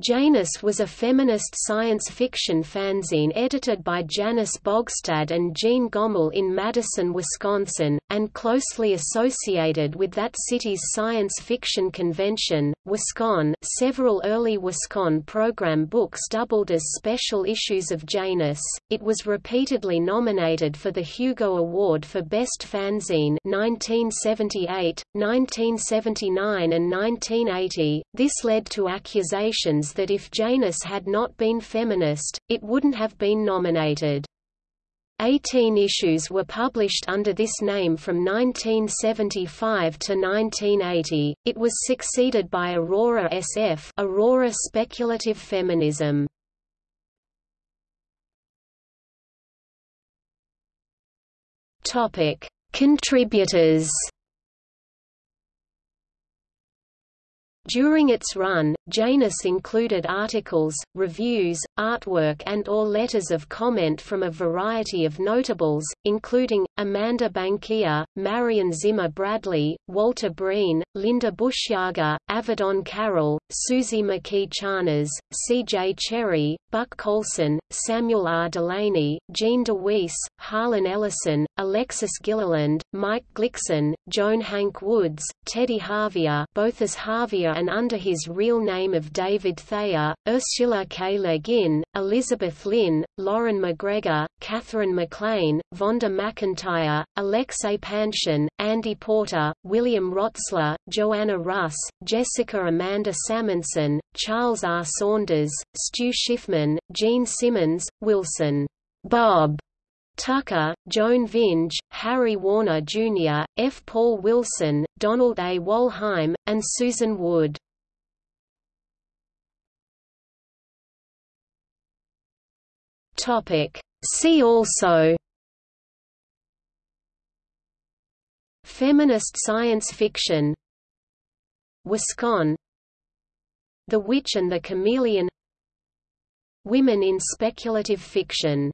Janus was a feminist science fiction fanzine edited by Janice Bogstad and Jeanne Gomoll in Madison, Wisconsin, and closely associated with that city's science fiction convention, WisCon. Several early WisCon program books doubled as special issues of Janus. It was repeatedly nominated for the Hugo Award for Best Fanzine 1978, 1979 and 1980. This led to accusations that if Janus had not been feminist, it wouldn't have been nominated. Eighteen issues were published under this name from 1975 to 1980. It was succeeded by Aurora SF, Aurora Speculative Feminism. Topic: Contributors. During its run, Janus included articles, reviews, artwork and or letters of comment from a variety of notables, including, Amanda Bankier, Marion Zimmer Bradley, Walter Breen, Linda Bushyager, Avedon Carol, Suzy McKee Charnas, C.J. Cherryh, Buck Coulson, Samuel R. Delany, Gene DeWeese, Harlan Ellison, Alexis Gilliland, Mike Glicksohn, Joan Hank Woods, Teddy Harvia both as Harvia and under his real name of David Thayer, Ursula K. Le Guin, Elizabeth Lynn, Loren MacGregor, Katherine MacLean, Vonda McIntyre, Alexei Panshin, Andy Porter, William Rotsler, Joanna Russ, Jessica Amanda Salmonson, Charles R. Saunders, Stu Shiffman, Gene Simmons, Wilson Bob Tucker, Joan Vinge, Harry Warner Jr., F. Paul Wilson, Donald A. Wollheim, and Susan Wood. See also Feminist science fiction WisCon The Witch and the Chameleon Women in speculative fiction